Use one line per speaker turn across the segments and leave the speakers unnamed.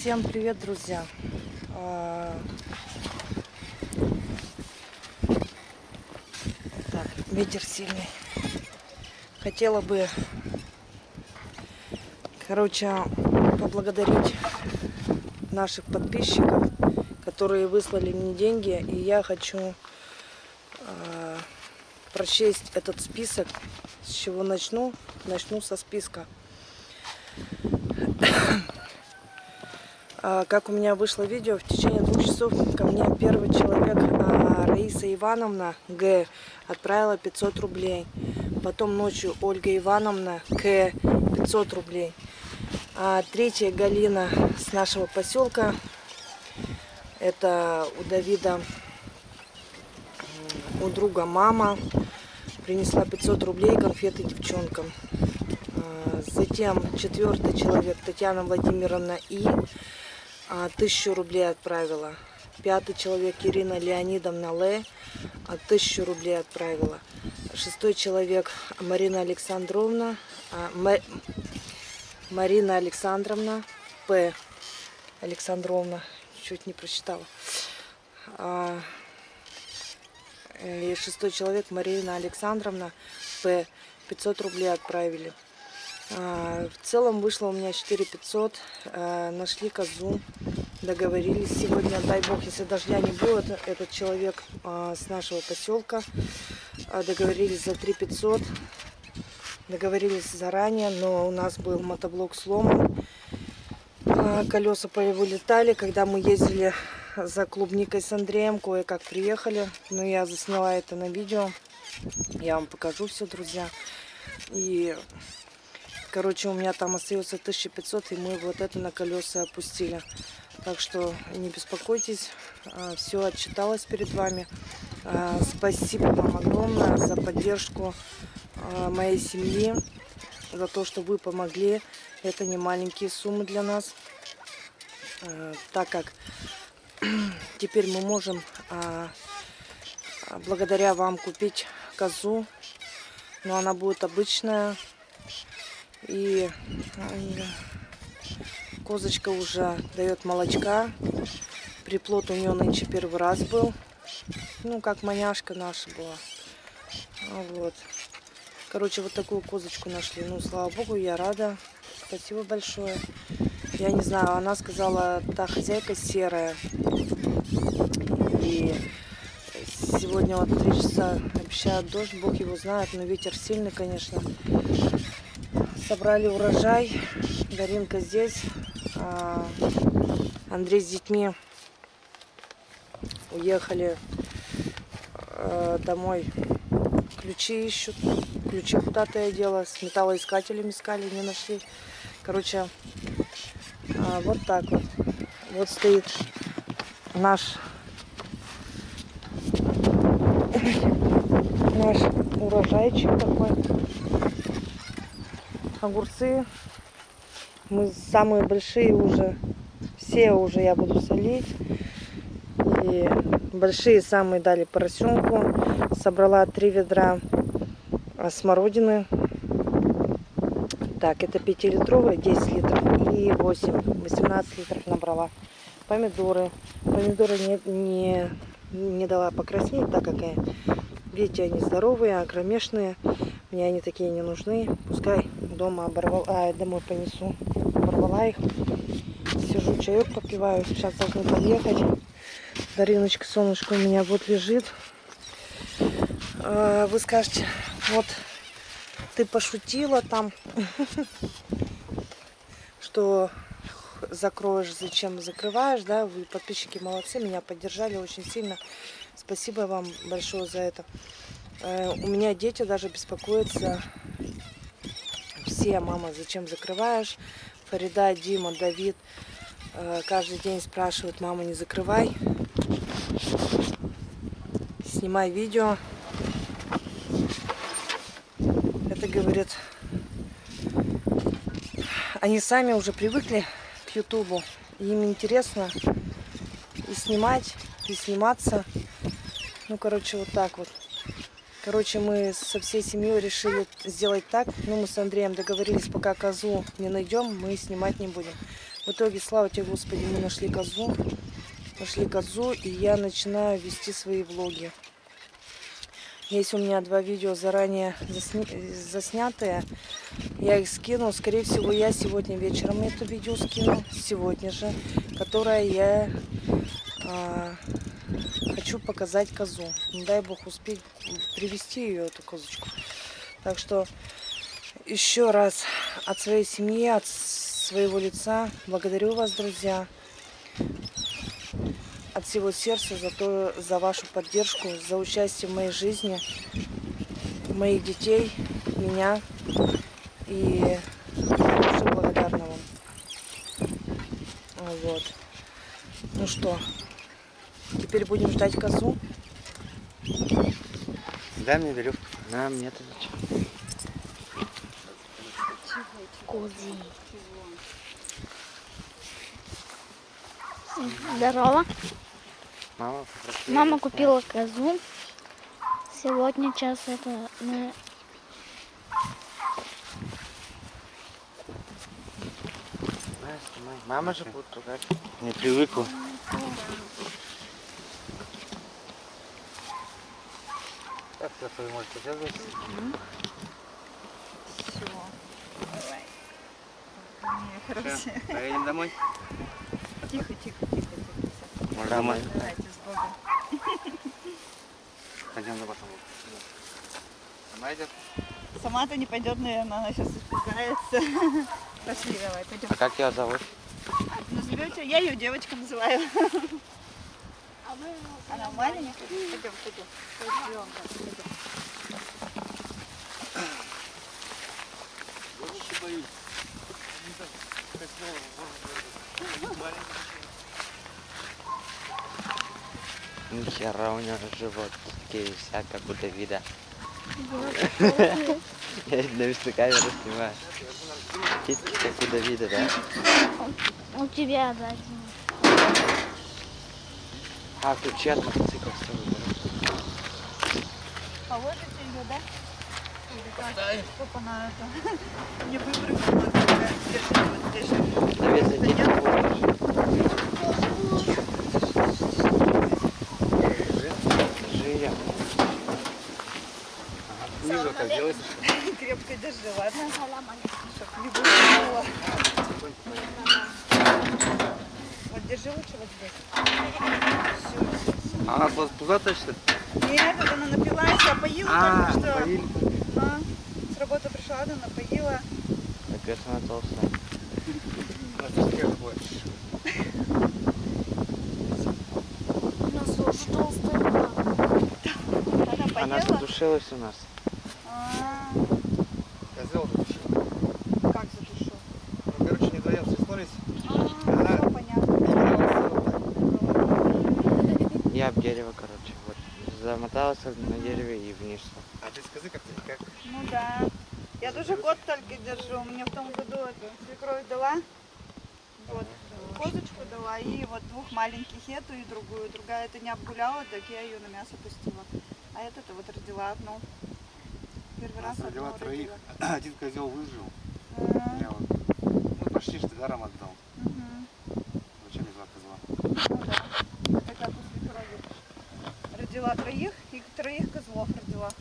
Всем привет, друзья! А, Так, ветер сильный. Хотела бы, короче, поблагодарить наших подписчиков, которые выслали мне деньги, и я хочу а, прочесть этот список. С чего начну? Начну со списка. А, как у меня вышло видео, в течение двух часов ко мне первый человек, а, Раиса Ивановна Г, отправила 500 рублей. Потом ночью Ольга Ивановна К, 500 рублей. А третья Галина с нашего поселка, это у Давида, у друга мама, принесла 500 рублей конфеты девчонкам. А, затем четвертый человек Татьяна Владимировна И тысячу рублей отправила. Пятый человек Ирина Леонидовна Л. А, тысячу рублей отправила. Шестой человек Марина Александровна. А, Марина Александровна П. Александровна. Чуть не прочитала. И шестой человек Марина Александровна П. 500 рублей отправили. А, в целом вышло у меня 4500. А, нашли козу. Договорились сегодня, дай бог, если дождя не будет, этот человек а, с нашего поселка. Договорились за 3500. Договорились заранее, но у нас был мотоблок сломан. Колеса вылетали, когда мы ездили за клубникой с Андреем, кое-как приехали. Но я засняла это на видео. Я вам покажу все, друзья. И Короче, у меня там остается 1500, и мы вот это на колеса опустили. Так что не беспокойтесь, а, все отчиталось перед вами. А, спасибо вам огромное за поддержку а, моей семьи, за то, что вы помогли. Это не маленькие суммы для нас, так как теперь мы можем благодаря вам купить козу, но она будет обычная, и козочка уже дает молочка. Приплод у нее нынче первый раз был. Ну, как маняшка наша была. Вот. Короче, вот такую козочку нашли. Ну, слава богу, я рада. Спасибо большое. Я не знаю, она сказала, та хозяйка серая. И сегодня вот три часа обещают дождь, бог его знает, но ветер сильный, конечно. Собрали урожай. Даринка здесь. А, Андрей с детьми уехали а, домой. Ключи ищут. Ключи куда-то я дела. С металлоискателем искали, не нашли. Короче, а, вот так вот. Вот стоит наш наш урожайчик огурцы. Мы самые большие уже. Все уже я буду солить. И большие самые дали поросенку. Собрала три ведра смородины. Так, это 5-литровые, 10 литров и 8, 18 литров набрала. Помидоры. Помидоры не, не, не дала покраснеть, так как, видите, они здоровые, огромешные. Мне они такие не нужны. Пускай дома оборвала, а, домой понесу. Оборвала их. Сижу, чаек попиваю. Сейчас должны подъехать. Дариночка, солнышко у меня вот лежит. А, вы скажете, вот ты пошутила там, что закроешь, зачем закрываешь, да, вы подписчики молодцы, меня поддержали очень сильно. Спасибо вам большое за это. Э, у меня дети даже беспокоятся. Все, мама, зачем закрываешь? Фарида, Дима, Давид э, каждый день спрашивают, мама, не закрывай. Снимай видео. Это, говорит, они сами уже привыкли к Ютубу. Им интересно и снимать, и сниматься. Ну, короче, вот так вот. Короче, мы со всей семьей решили сделать так. Ну, мы с Андреем договорились, пока козу не найдем, мы снимать не будем. В итоге, слава тебе, Господи, мы нашли козу. Нашли козу, и я начинаю вести свои влоги. Есть у меня два видео заранее засня... заснятые. Я их скину. Скорее всего, я сегодня вечером это видео скину. Сегодня же. Которое я а, хочу показать козу. Ну, дай бог успеть привести ее, эту козочку. Так что еще раз от своей семьи, от своего лица благодарю вас, друзья от всего сердца за, то, за вашу поддержку, за участие в моей жизни, моих детей, меня. И очень благодарна вам. Вот. Ну что, теперь будем ждать козу.
Дай мне веревку. На, мне это зачем?
Козы. Здорово.
Мама попросила.
Мама купила козу. Сегодня час это
снимай. Мама же будет ругать. Не привыкла.
Так, сейчас вы можете связываться. Все, поедем домой.
Тихо, тихо, тихо, тихо.
Может, домой?
Давайте с Богом.
Пойдем на потом. Сама идет?
Сама-то не пойдет, наверное, она сейчас испугается. Пошли, давай, пойдем.
А как ее зовут?
Назовете? Я ее девочка называю. Она маленькая. Пойдем, пойдем. Пойдем.
Нихера у него живот такие вся, как у Давида. Я на камеру снимаю. Титьки, как у Давида, да?
у тебя да.
А, ключи от мотоцикла с собой.
Положите ее, да? Чтоб она это не выпрыгнула. такая. Держи вот здесь.
Давид, зайди на Держи ее.
Снизу как делать?
Крепко держи, ладно? Чтоб не выпрыгнула. Вот держи лучше вот здесь. Все, все,
А она пуз- пузатая, что ли?
Нет, это она напилась, а поила
А,
только что.
поили.
А, с работы пришла, она напоила.
Так это она толстая.
Она поела.
Она задушилась у нас.
А,
Козел задушил.
как задушил?
Ну, короче, не вдвоем соснулись.
А,
Она-
все понятно.
Я об дерево, короче. Вот. Замоталась на дереве и вниз.
А без козы как-то никак.
Ну да. Я тоже год только держу. Мне в том году эту свекровь дала. Вот. Козочку дала и вот двух маленьких эту и другую. Другая это не обгуляла, так я ее на мясо пустила. А эта-то вот родила одну. Первый раз
родила троих. Один козел выжил.
А,
Я вот, ну, почти что даром отдал.
мгм.
Зачем мне два козла?
Ну да. Это как у свекрови. Родила троих и троих козлов родила.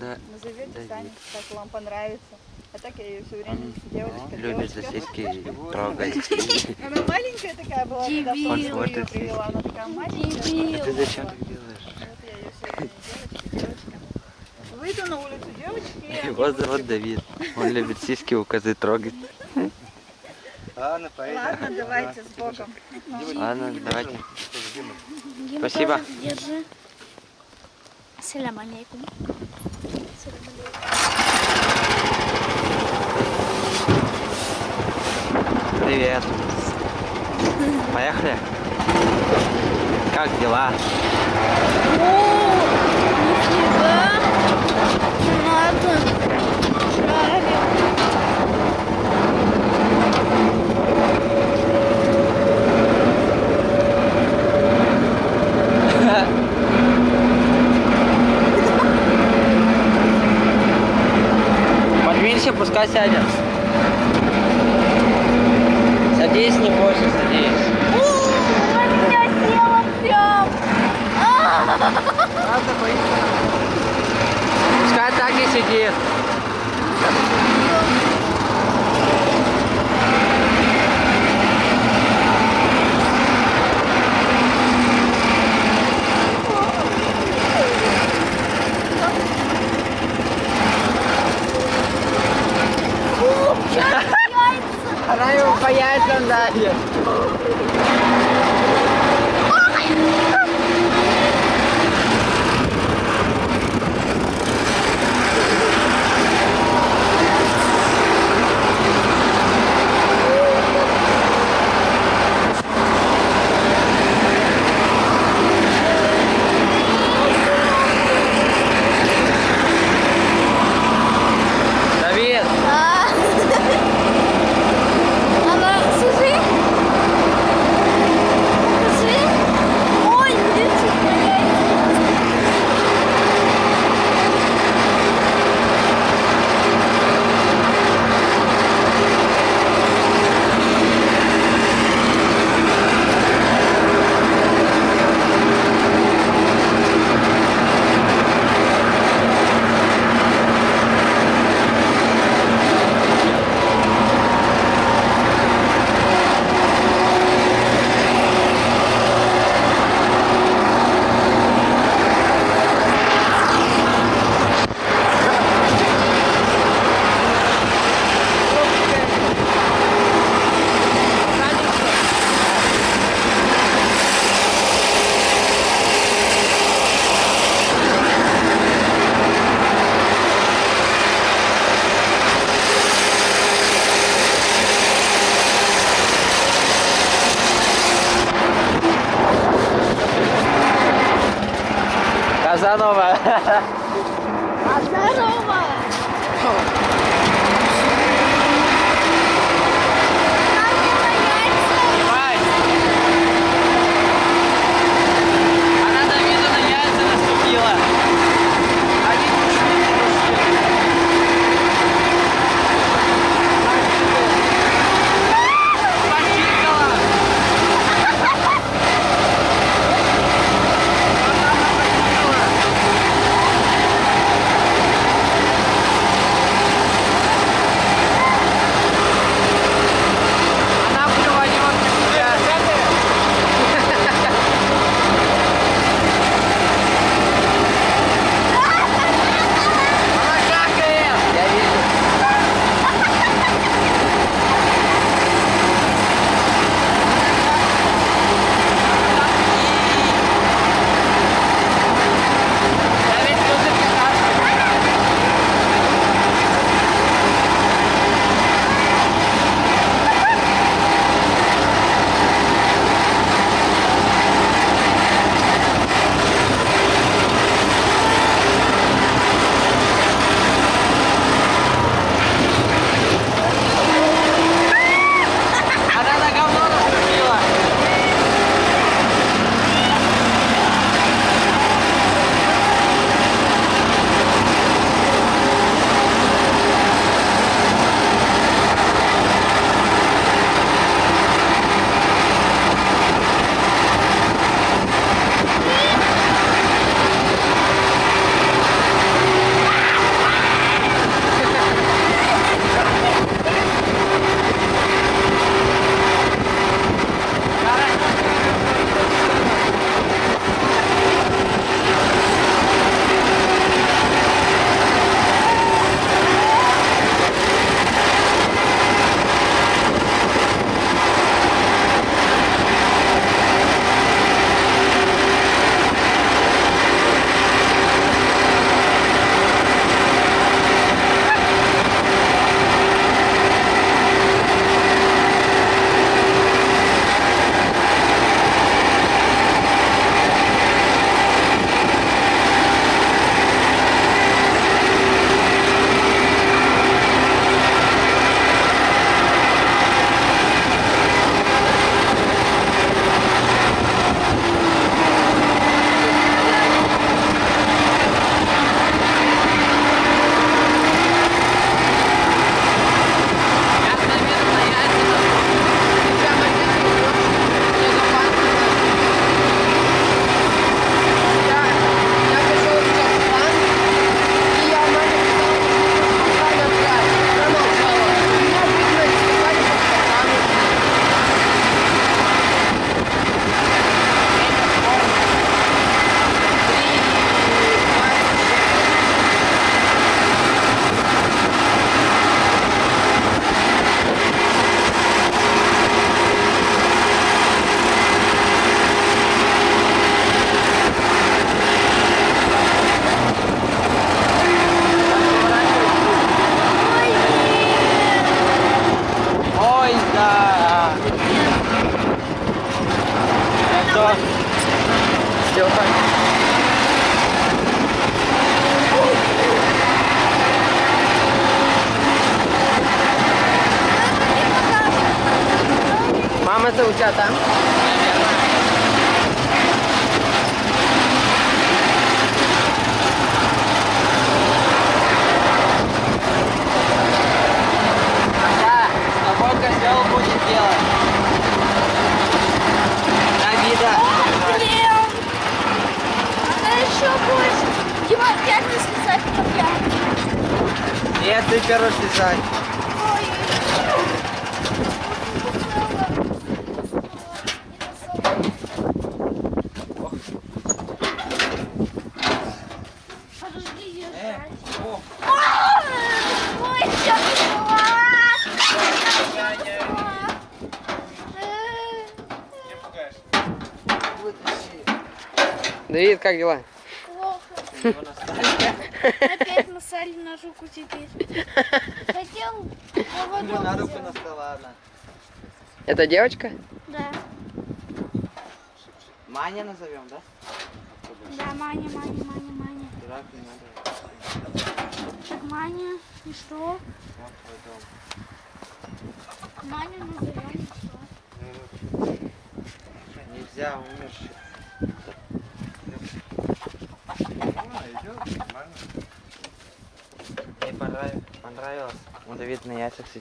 Да.
Назовете
Давид.
сами, как вам понравится. А так я ее все время девочка,
Любит сиськи трогать.
Она маленькая такая была, когда
Дебил.
Ее привела. Она такая маленькая.
Дебил.
Ты зачем так делаешь?
Вот я ее все время девочка, девочка. Выйду на улицу девочки.
Его зовут Давид. Он любит сиськи у козы трогать.
Ладно, поедем.
Ладно, давайте с Богом.
Ладно, давайте. Спасибо.
Ассаляму алейкум.
Привет. Поехали. Как дела?
Поднимись, пускай
сядет песни
возят здесь. Пускай так и сидит.
triathlon
that year. Số bảy không. Опять не слезать опять.
Нет, ты первый слезай.
Ой, Подожди, я жрать. Ой, я
Давид, как дела?
Плохо. Опять насали на руку теперь. Хотел поводок
На руку настала, ладно.
Это девочка?
Да.
Маня назовем, да?
Да, Маня, Маня, Маня, Маня.
Дурак не надо.
Так, Маня, и что?
Вот твой дом.
Маню назовем, и что?
Нельзя, умерший. Мне понравилось. понравилось. У Давида на яйцах.
Э,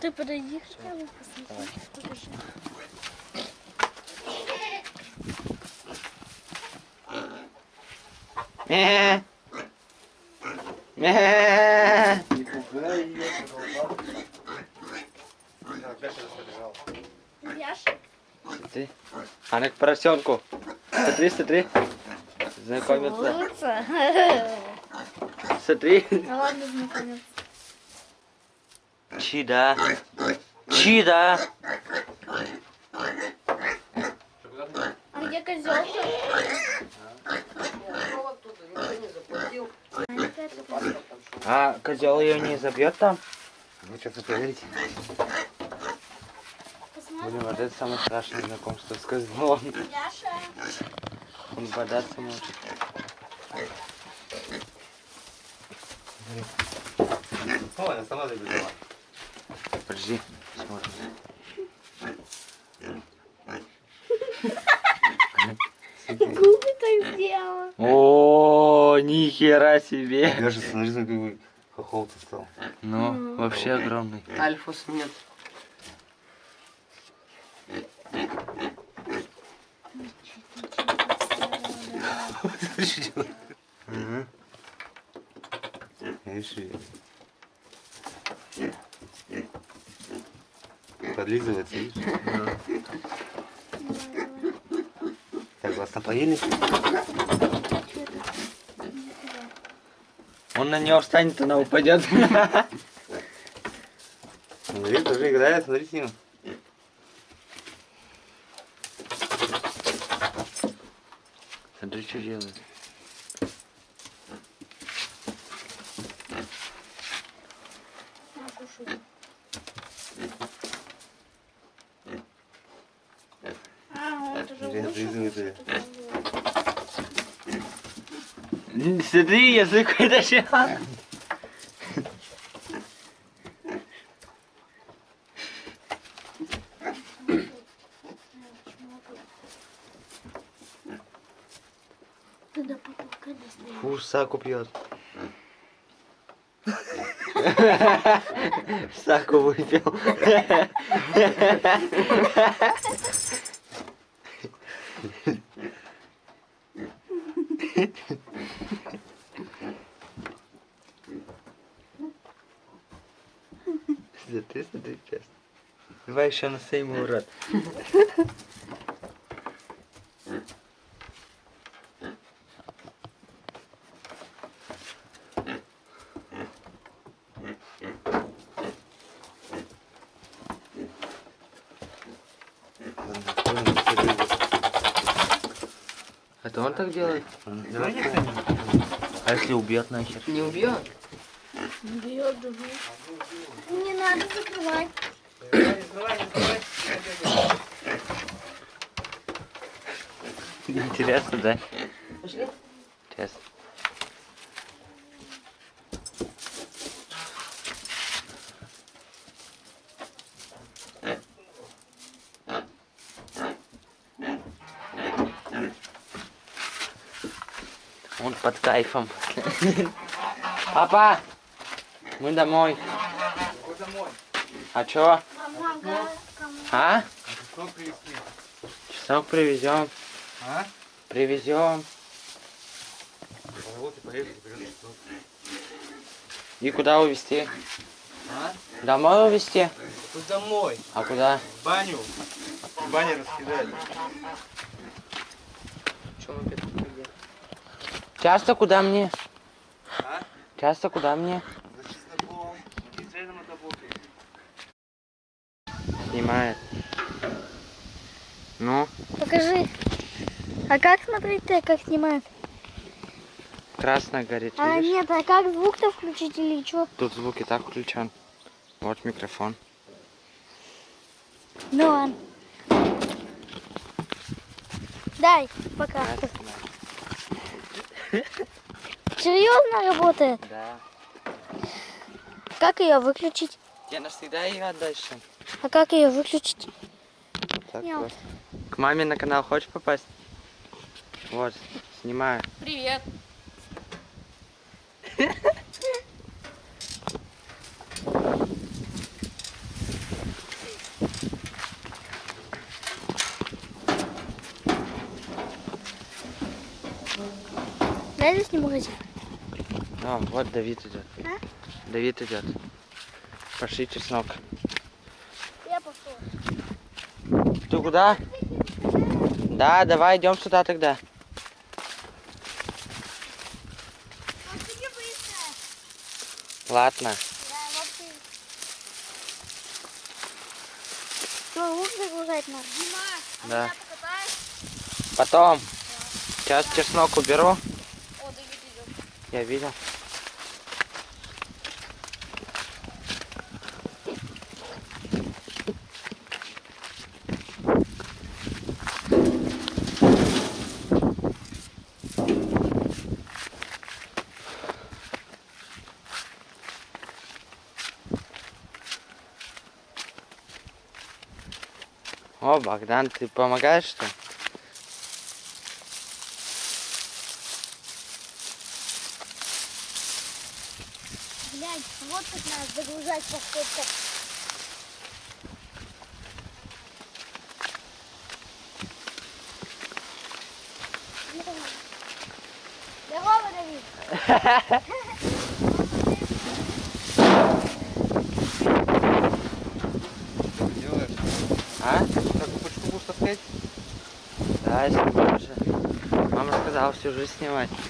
Ты подойди хотя бы посмотри. Покажи.
Мэ. Мэ.
Не пугай ее, пожалуйста. Опять что-то побежал.
Яша?
Ты. Она к поросенку. Смотри, смотри. Знакомиться.
Целуется.
Смотри.
Ну ладно, знакомиться.
Чида. Чида.
А где козел?
А козел ее не забьет там?
Вы что-то проверите?
Блин, вот это самое страшное знакомство с козлом.
Яша.
Он бодаться может.
О, она сама забежала.
Подожди, смотрим.
Губы так сделала.
О, нихера себе.
Даже смотри, какой хохол ты стал.
Ну, вообще огромный.
Альфус нет.
Смотри, что делает. Видишь, Подлизывается, видишь? Так, вас напоили?
Он на нее встанет, она упадет.
Смотри, тоже играет, смотри с.
Смотри, что делает.
А, он тоже
Смотри,
вышел.
отлизывает ее.
Н- Смотри, язык вытащил. Фу, саку пьет. Саку выпил. Давай еще на сейму, урод. Это он так делает? А если убьет нахер?
Не убьет?
Бьет. Не надо закрывать.
Интересно, да?
Пошли?
Честно. Он под кайфом. Папа, мы домой. А чё? А? Часок привезем.
А?
Привезем.
Вот и поехали.
И куда увезти?
А?
Домой увезти?
Тут домой,
А куда?
в баню. В бане раскидали.
Часто куда мне?
А?
Часто куда мне?
За чесноком. И с рядом отобокой.
Снимает. Ну,
Покажи. А ты, как снимают?
красно горит,
А
видишь?
нет, а как звук-то включить или что?
Тут звук и так включен. Вот микрофон.
Ну ладно. Дай, пока. Серьезно работает?
Да.
Как ее выключить?
Я навсегда ее отдальше.
А как ее выключить?
Так
Нет.
вот. К маме на канал хочешь попасть? Вот, снимаю.
Привет. Дай здесь не магазин.
О, вот Давид идет.
А?
Давид идет. Пошли чеснок.
Я пошел.
Ты куда? Да, давай идем сюда тогда. Ладно.
Что, лук загружать надо?
Да. Потом. Сейчас чеснок уберу. Я видел. О, Богдан, ты помогаешь что? ли?
Глянь, вот как надо загружать поскольку. Здорово, Давид.
Делаешь?
А?
Закупочку будешь таскать?
Да, снимаю уже. Снимать.